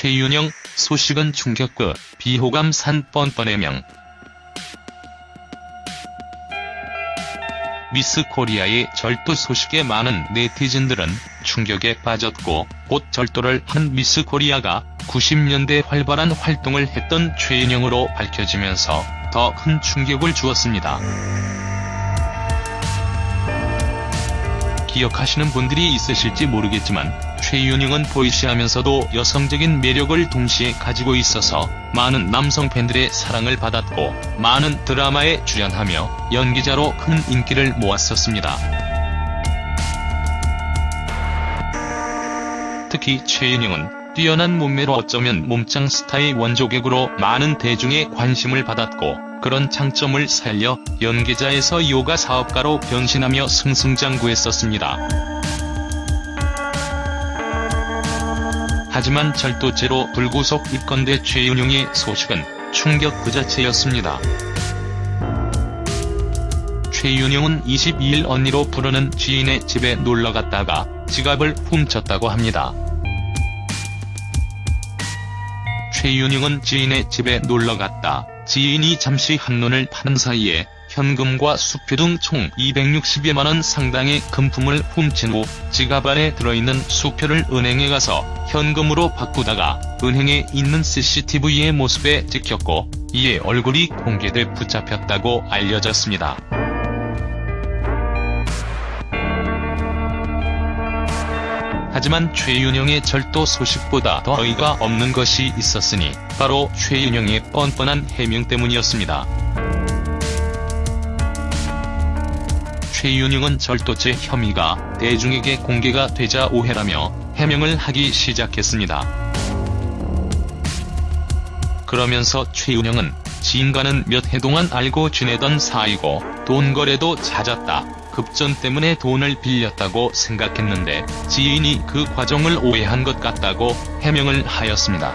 최윤영, 소식은 충격급, 비호감 산 뻔뻔 해명. 미스 코리아의 절도 소식에 많은 네티즌들은 충격에 빠졌고 곧 절도를 한 미스 코리아가 90년대 활발한 활동을 했던 최윤영으로 밝혀지면서 더 큰 충격을 주었습니다. 기억하시는 분들이 있으실지 모르겠지만 최윤영은 보이시하면서도 여성적인 매력을 동시에 가지고 있어서 많은 남성 팬들의 사랑을 받았고 많은 드라마에 출연하며 연기자로 큰 인기를 모았었습니다. 특히 최윤영은 뛰어난 몸매로 어쩌면 몸짱 스타의 원조객으로 많은 대중의 관심을 받았고 그런 장점을 살려 연기자에서 요가 사업가로 변신하며 승승장구했었습니다. 하지만 절도죄로 불구속 입건돼 최윤용의 소식은 충격 그 자체였습니다. 최윤용은 22일 언니로 부르는 지인의 집에 놀러갔다가 지갑을 훔쳤다고 합니다. 최윤용은 지인의 집에 놀러갔다. 지인이 잠시 한눈을 파는 사이에 현금과 수표 등 총 260여만원 상당의 금품을 훔친 후 지갑 안에 들어있는 수표를 은행에 가서 현금으로 바꾸다가 은행에 있는 CCTV의 모습에 찍혔고 이에 얼굴이 공개돼 붙잡혔다고 알려졌습니다. 하지만 최윤영의 절도 소식보다 더 어이가 없는 것이 있었으니 바로 최윤영의 뻔뻔한 해명 때문이었습니다. 최윤영은 절도죄 혐의가 대중에게 공개가 되자 오해라며 해명을 하기 시작했습니다. 그러면서 최윤영은 지인과는 몇 해 동안 알고 지내던 사이고 돈 거래도 잦았다. 급전 때문에 돈을 빌렸다고 생각했는데 지인이 그 과정을 오해한 것 같다고 해명을 하였습니다.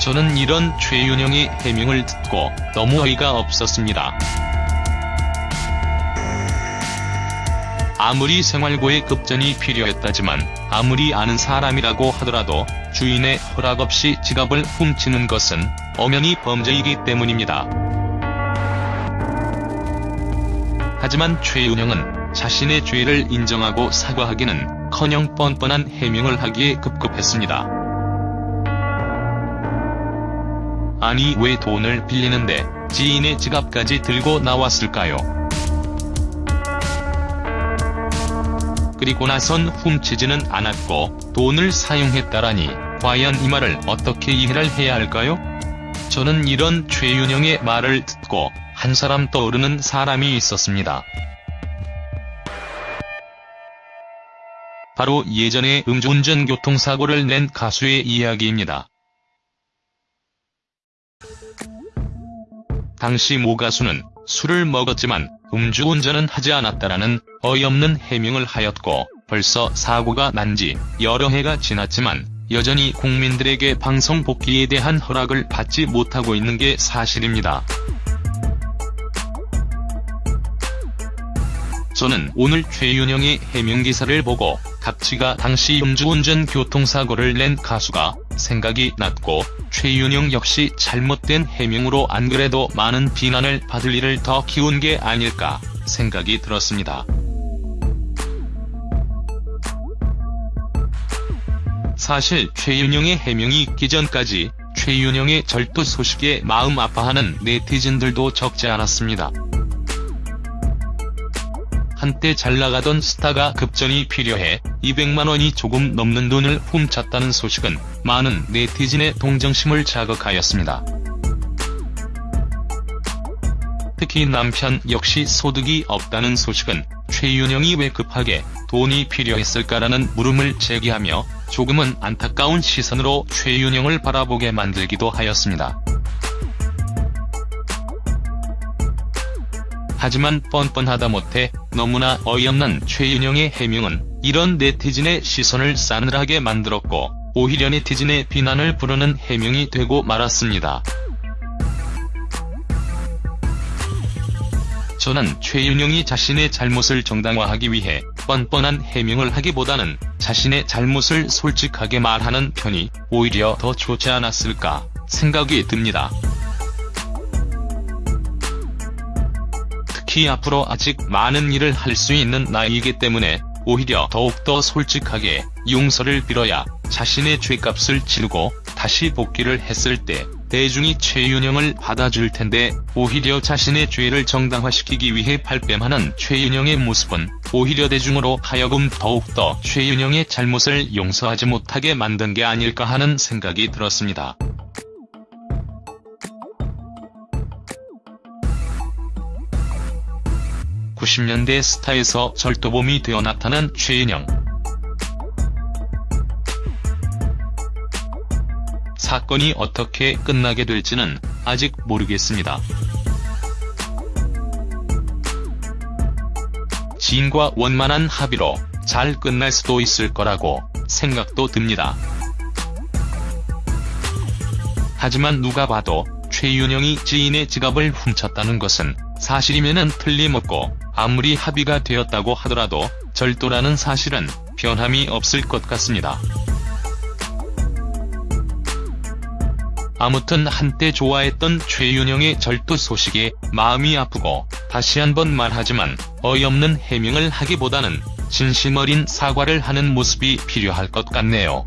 저는 이런 최윤영의 해명을 듣고 너무 어이가 없었습니다. 아무리 생활고의 급전이 필요했다지만 아무리 아는 사람이라고 하더라도 주인의 허락 없이 지갑을 훔치는 것은 엄연히 범죄이기 때문입니다. 하지만 최윤영은 자신의 죄를 인정하고 사과하기는 커녕 뻔뻔한 해명을 하기에 급급했습니다. 아니 왜 돈을 빌리는데 지인의 지갑까지 들고 나왔을까요? 그리고 나선 훔치지는 않았고 돈을 사용했다라니 과연 이 말을 어떻게 이해를 해야 할까요? 저는 이런 최윤영의 말을 듣고 한 사람 떠오르는 사람이 있었습니다. 바로 예전에 음주운전 교통사고를 낸 가수의 이야기입니다. 당시 모 가수는 술을 먹었지만 음주운전은 하지 않았다라는 어이없는 해명을 하였고 벌써 사고가 난 지 여러 해가 지났지만 여전히 국민들에게 방송 복귀에 대한 허락을 받지 못하고 있는 게 사실입니다. 저는 오늘 최윤영의 해명기사를 보고 갑치가 당시 음주운전 교통사고를 낸 가수가 생각이 났고 최윤영 역시 잘못된 해명으로 안 그래도 많은 비난을 받을 일을 더 키운 게 아닐까 생각이 들었습니다. 사실 최윤영의 해명이 있기 전까지 최윤영의 절도 소식에 마음 아파하는 네티즌들도 적지 않았습니다. 한때 잘나가던 스타가 급전이 필요해 200만원이 조금 넘는 돈을 훔쳤다는 소식은 많은 네티즌의 동정심을 자극하였습니다. 특히 남편 역시 소득이 없다는 소식은 최윤영이 왜 급하게 돈이 필요했을까라는 물음을 제기하며 조금은 안타까운 시선으로 최윤영을 바라보게 만들기도 하였습니다. 하지만 뻔뻔하다 못해 너무나 어이없는 최윤영의 해명은 이런 네티즌의 시선을 싸늘하게 만들었고 오히려 네티즌의 비난을 부르는 해명이 되고 말았습니다. 저는 최윤영이 자신의 잘못을 정당화하기 위해 뻔뻔한 해명을 하기보다는 자신의 잘못을 솔직하게 말하는 편이 오히려 더 좋지 않았을까 생각이 듭니다. 특히 앞으로 아직 많은 일을 할 수 있는 나이이기 때문에 오히려 더욱더 솔직하게 용서를 빌어야 자신의 죄값을 치르고 다시 복귀를 했을 때 대중이 최윤영을 받아줄 텐데 오히려 자신의 죄를 정당화시키기 위해 발뺌하는 최윤영의 모습은 오히려 대중으로 하여금 더욱더 최윤영의 잘못을 용서하지 못하게 만든 게 아닐까 하는 생각이 들었습니다. (90년대) 스타에서 절도범이 되어 나타난 최윤영 사건이 어떻게 끝나게 될지는 아직 모르겠습니다. 지인과 원만한 합의로 잘 끝날 수도 있을 거라고 생각도 듭니다. 하지만 누가 봐도 최윤영이 지인의 지갑을 훔쳤다는 것은 사실이면은 틀림없고 아무리 합의가 되었다고 하더라도 절도라는 사실은 변함이 없을 것 같습니다. 아무튼 한때 좋아했던 최윤영의 절도 소식에 마음이 아프고 다시 한번 말하지만 어이없는 해명을 하기보다는 진심 어린 사과를 하는 모습이 필요할 것 같네요.